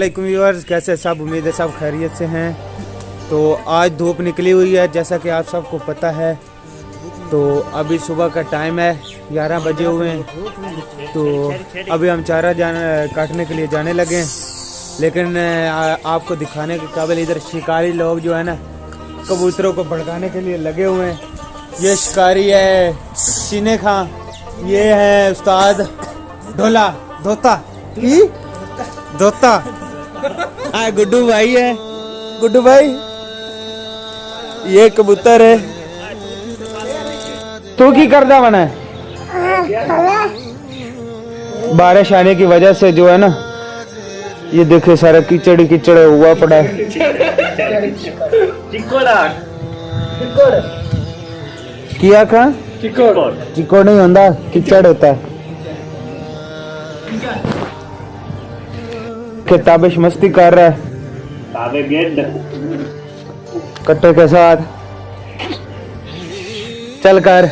علیکم ویورز کیسے سب امید ہے سب خیریت سے ہیں تو آج دھوپ نکلی ہوئی ہے جیسا کہ آپ سب کو پتہ ہے تو ابھی صبح کا ٹائم ہے گیارہ بجے ہوئے ہیں تو ابھی ہم چارہ جانا کاٹنے کے لیے جانے لگے ہیں لیکن آپ کو دکھانے کے قابل ادھر شکاری لوگ جو ہے نا کبوتروں کو بھڑکانے کے لیے لگے ہوئے ہیں یہ شکاری ہے سینے خاں یہ ہے استاد ڈھولا دھوتا دھوتا ہاں گڈو بھائی ہے۔ گڈو بھائی یہ کبوتر ہے۔ تو کی کردہ بنا ہے؟ بارش آنے کی وجہ سے جو ہے نا یہ دیکھے سارا کیچڑ کیچڑ ہوا پڑا ہے۔ کیا کھا چکوڑ۔ نہیں ہوتا کیچڑ ہوتا ہے۔ کہ تابش مستی کر رہا ہے۔ کٹے کے ساتھ۔ چل کر۔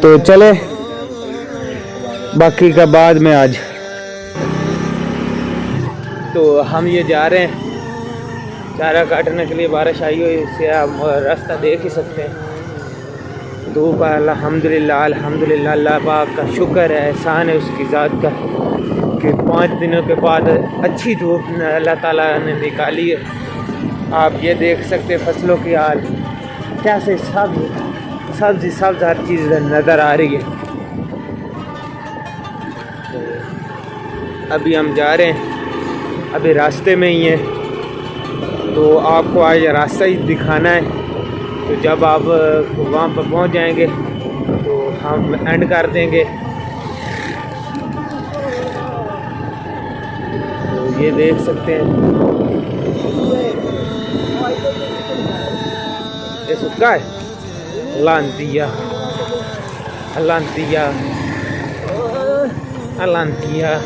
تو چلے۔ باقی کا بعد میں آج۔ تو ہم یہ جا رہے ہیں۔ چارہ کاٹنے کے لیے بارش آئی ہوئی اس سے آپ راستہ دیکھ ہی سکتے ہیں۔ دھوپ ہے الحمد للہ الحمد للہ اللہ پاک کا شکر ہے، احسان ہے اس کی ذات کا کہ پانچ دنوں کے بعد اچھی دھوپ اللہ تعالیٰ نے نکالی ہے۔ آپ یہ دیکھ سکتے فصلوں کی حال۔ کیسے سب سبز سبز ہر چیز نظر آ رہی ہے۔ ابھی ہم جا رہے ہیں، ابھی راستے میں ہی ہیں۔ تو آپ کو آج راستہ ہی دکھانا ہے۔ تو جب آپ وہاں پر پہنچ جائیں گے تو ہم اینڈ کر دیں گے۔ تو یہ دیکھ سکتے ہیں۔ یہ سکا ہے۔ لانتیا لانتیا لانتیا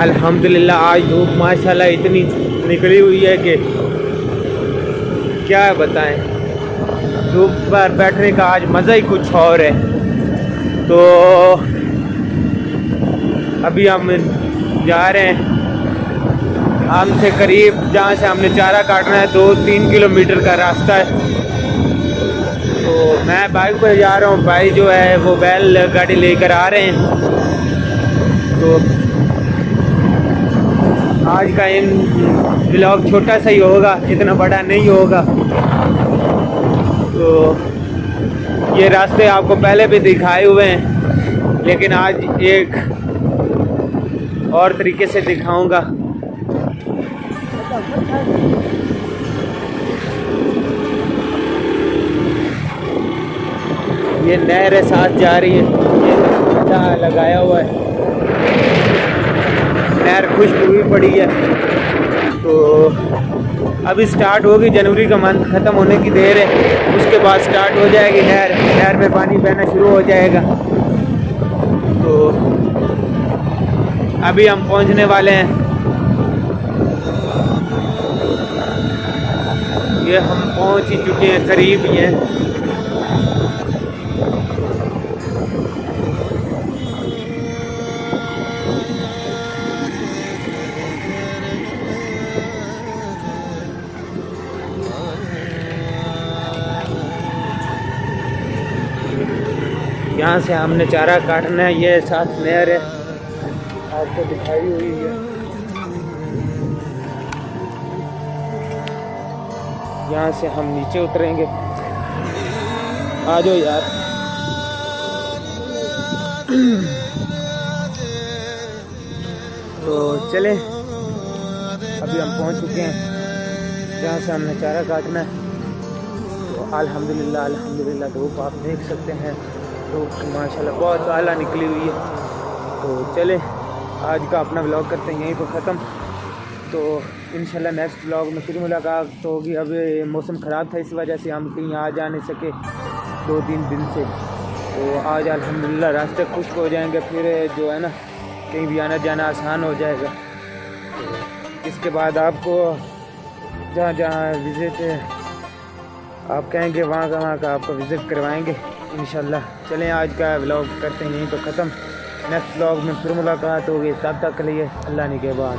الحمدللہ، آج دھوپ ماشاءاللہ اتنی نکلی ہوئی ہے کہ کیا بتائیں۔ دھوپ پر بیٹھنے کا آج مزہ ہی کچھ اور ہے۔ تو ابھی ہم جا رہے ہیں۔ ہم سے قریب جہاں سے ہم نے چارہ کاٹنا ہے، دو تین کلومیٹر کا راستہ ہے۔ تو میں بائک پہ جا رہا ہوں، بھائی جو ہے وہ بیل گاڑی لے کر آ رہے ہیں۔ تو آج کا ان بلاگ چھوٹا سا ہی ہوگا، اتنا بڑا نہیں ہوگا۔ تو یہ راستے آپ کو پہلے بھی دکھائے ہوئے ہیں، لیکن آج ایک اور طریقے سے دکھاؤں گا۔ یہ نہر ساتھ جا رہی ہے، یہ لگایا ہوا ہے۔ خوشبو بھی پڑی ہے۔ تو اب اسٹارٹ ہوگی، جنوری کا منتھ ختم ہونے کی دیر ہے۔ اس کے بعد اسٹارٹ ہو جائے گی نہر۔ نہر میں پانی بہنا شروع ہو جائے گا۔ تو ابھی ہم پہنچنے والے ہیں۔ یہ ہم پہنچ ہی چکے ہیں، قریب ہی ہیں۔ یہاں سے ہم نے چارہ کاٹنا ہے، یہ ساتھ نہر ہے۔ آپ کو دکھائی ہوئی ہے۔ یہاں سے ہم نیچے اتریں گے۔ آ جاؤ یار۔ تو چلیں۔ ابھی ہم پہنچ چکے ہیں۔ جہاں سے ہم نے چارہ کاٹنا ہے۔ تو الحمدللہ الحمدللہ دھوپ آپ دیکھ سکتے ہیں۔ دھوپ ماشاء اللہ بہت اعلیٰ نکلی ہوئی ہے۔ تو چلے آج کا اپنا بلاگ کرتے ہیں، یہیں پہ ختم۔ تو انشاءاللہ نیکسٹ بلاگ میں پھر ملاقات تو ہوگی۔ اب موسم خراب تھا، اس وجہ سے ہم کہیں آ جا نہیں سکے دو تین دن سے۔ تو آج الحمدللہ راستے خشک ہو جائیں گے، پھر جو ہے نا، کہیں بھی آنا جانا آسان ہو جائے گا۔ اس کے بعد آپ کو جہاں جہاں وزٹ آپ کہیں گے وہاں کا وہاں کا آپ کو وزٹ کروائیں گے، انشاءاللہ۔ چلیں آج کا ولاگ کرتے ہیں، یہیں تو ختم۔ نیکسٹ ولاگ میں پھر ملاقات ہوگی، تب تک کے لیے اللہ نے کے بعد